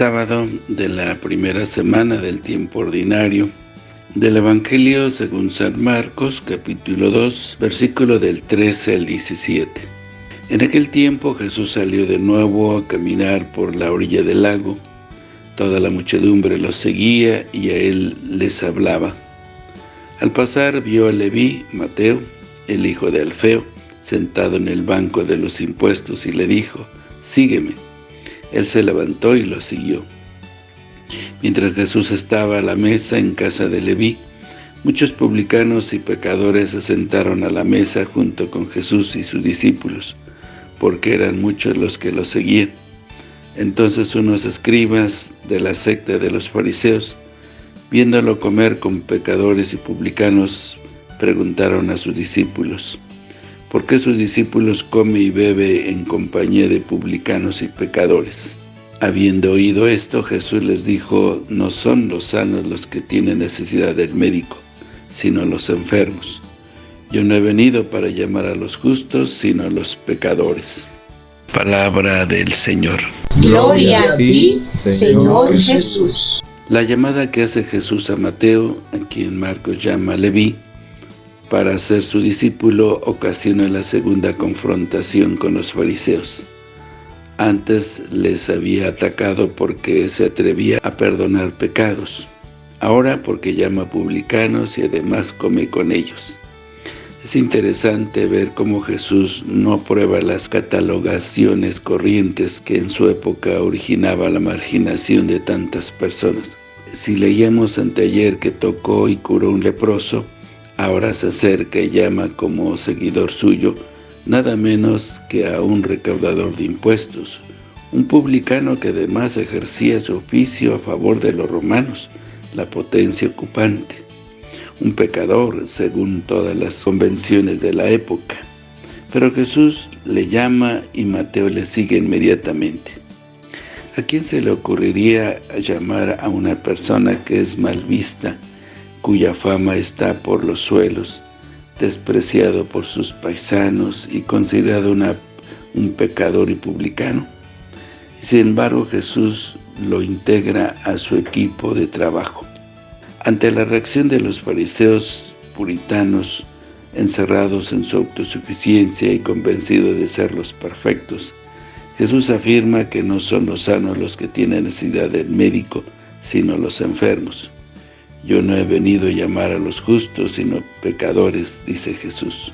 sábado de la primera semana del tiempo ordinario del Evangelio según San Marcos, capítulo 2, versículo del 13 al 17. En aquel tiempo Jesús salió de nuevo a caminar por la orilla del lago. Toda la muchedumbre lo seguía y a él les hablaba. Al pasar vio a Leví, Mateo, el hijo de Alfeo, sentado en el banco de los impuestos y le dijo, «Sígueme». Él se levantó y lo siguió. Mientras Jesús estaba a la mesa en casa de Leví, muchos publicanos y pecadores se sentaron a la mesa junto con Jesús y sus discípulos, porque eran muchos los que lo seguían. Entonces unos escribas de la secta de los fariseos, viéndolo comer con pecadores y publicanos, preguntaron a sus discípulos, ¿por qué sus discípulos come y bebe en compañía de publicanos y pecadores? Habiendo oído esto, Jesús les dijo, no son los sanos los que tienen necesidad del médico, sino los enfermos. Yo no he venido para llamar a los justos, sino a los pecadores. Palabra del Señor. Gloria a ti, Señor Jesús. La llamada que hace Jesús a Mateo, a quien Marcos llama Leví, para ser su discípulo, ocasiona la segunda confrontación con los fariseos. Antes les había atacado porque se atrevía a perdonar pecados, ahora porque llama publicanos y además come con ellos. Es interesante ver cómo Jesús no aprueba las catalogaciones corrientes que en su época originaba la marginación de tantas personas. Si leíamos anteayer que tocó y curó un leproso, ahora se acerca y llama como seguidor suyo nada menos que a un recaudador de impuestos, un publicano que además ejercía su oficio a favor de los romanos, la potencia ocupante, un pecador según todas las convenciones de la época. Pero Jesús le llama y Mateo le sigue inmediatamente. ¿A quién se le ocurriría llamar a una persona que es mal vista, cuya fama está por los suelos, despreciado por sus paisanos y considerado un pecador y publicano. Sin embargo, Jesús lo integra a su equipo de trabajo. Ante la reacción de los fariseos puritanos, encerrados en su autosuficiencia y convencidos de ser los perfectos, Jesús afirma que no son los sanos los que tienen necesidad del médico, sino los enfermos. Yo no he venido a llamar a los justos, sino pecadores, dice Jesús.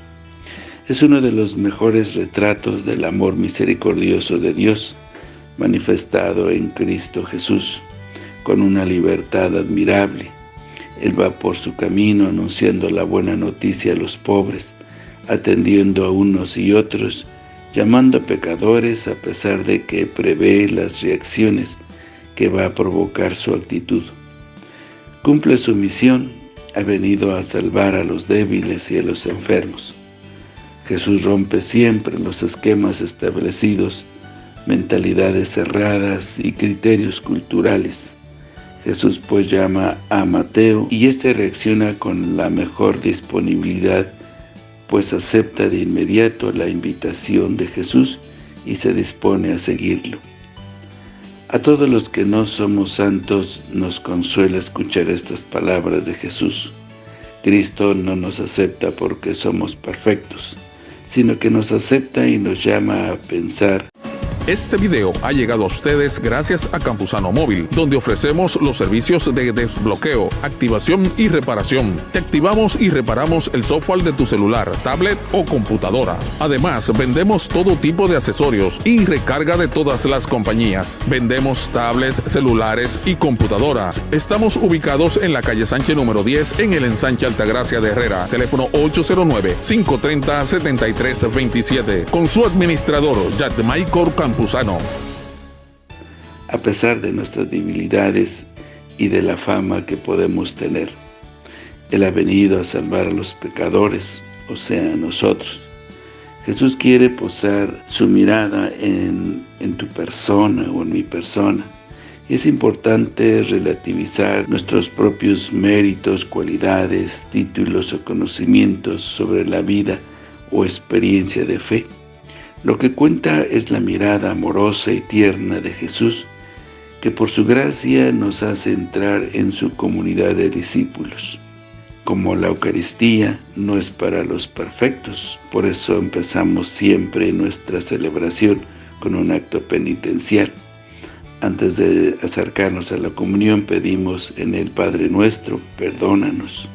Es uno de los mejores retratos del amor misericordioso de Dios, manifestado en Cristo Jesús, con una libertad admirable. Él va por su camino anunciando la buena noticia a los pobres, atendiendo a unos y otros, llamando a pecadores a pesar de que prevé las reacciones que va a provocar su actitud. Cumple su misión, ha venido a salvar a los débiles y a los enfermos. Jesús rompe siempre los esquemas establecidos, mentalidades cerradas y criterios culturales. Jesús pues llama a Mateo y éste reacciona con la mejor disponibilidad, pues acepta de inmediato la invitación de Jesús y se dispone a seguirlo. A todos los que no somos santos nos consuela escuchar estas palabras de Jesús. Cristo no nos acepta porque somos perfectos, sino que nos acepta y nos llama a pensar este video ha llegado a ustedes gracias a Campusano Móvil, donde ofrecemos los servicios de desbloqueo, activación y reparación. Te activamos y reparamos el software de tu celular, tablet o computadora. Además, vendemos todo tipo de accesorios y recarga de todas las compañías. Vendemos tablets, celulares y computadoras. Estamos ubicados en la calle Sánchez número 10 en el ensanche Altagracia de Herrera. Teléfono 809-530-7327. Con su administrador, Michael A pesar de nuestras debilidades y de la fama que podemos tener, Él ha venido a salvar a los pecadores, o sea, a nosotros. Jesús quiere posar su mirada en, en tu persona o en mi persona. Es importante relativizar nuestros propios méritos, cualidades, títulos o conocimientos sobre la vida o experiencia de fe. Lo que cuenta es la mirada amorosa y tierna de Jesús, que por su gracia nos hace entrar en su comunidad de discípulos. Como la Eucaristía no es para los perfectos, por eso empezamos siempre nuestra celebración con un acto penitencial. Antes de acercarnos a la comunión pedimos en el Padre Nuestro, perdónanos.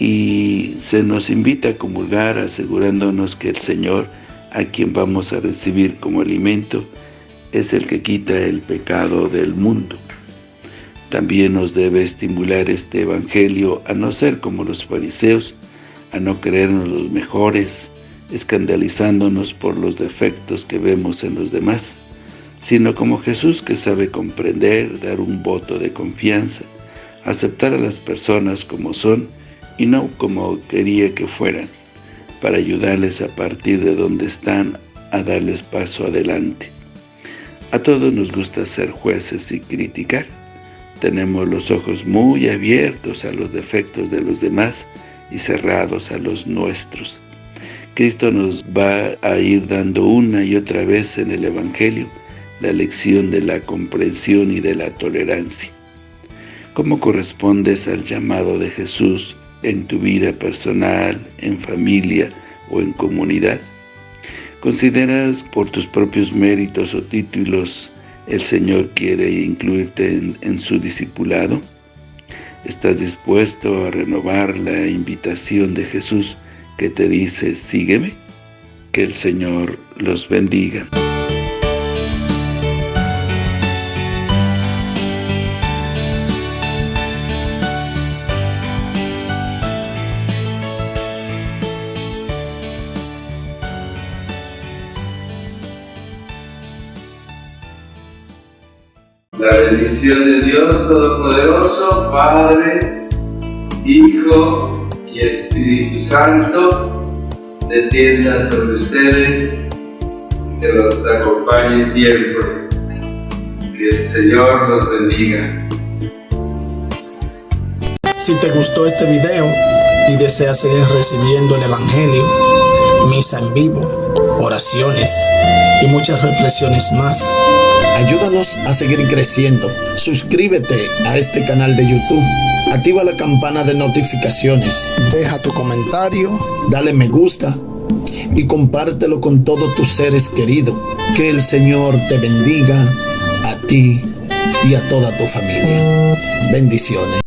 Y se nos invita a comulgar asegurándonos que el Señor, a quien vamos a recibir como alimento, es el que quita el pecado del mundo. También nos debe estimular este Evangelio a no ser como los fariseos, a no creernos los mejores, escandalizándonos por los defectos que vemos en los demás, sino como Jesús que sabe comprender, dar un voto de confianza, aceptar a las personas como son y no como quería que fueran, para ayudarles a partir de donde están a darles paso adelante. A todos nos gusta ser jueces y criticar, tenemos los ojos muy abiertos a los defectos de los demás y cerrados a los nuestros. Cristo nos va a ir dando una y otra vez en el Evangelio la lección de la comprensión y de la tolerancia. ¿Cómo correspondes al llamado de Jesús en tu vida personal, en familia o en comunidad? ¿Consideras por tus propios méritos o títulos el Señor quiere incluirte en, en, su discipulado? ¿Estás dispuesto a renovar la invitación de Jesús que te dice, sígueme? Que el Señor los bendiga. La bendición de Dios Todopoderoso, Padre, Hijo y Espíritu Santo, descienda sobre ustedes, que los acompañe siempre. Que el Señor los bendiga. Si te gustó este video y deseas seguir recibiendo el Evangelio, misa en vivo, oraciones y muchas reflexiones más, Ayúdanos a seguir creciendo. Suscríbete a este canal de YouTube. Activa la campana de notificaciones. Deja tu comentario. Dale me gusta. Y compártelo con todos tus seres queridos. Que el Señor te bendiga a ti y a toda tu familia. Bendiciones.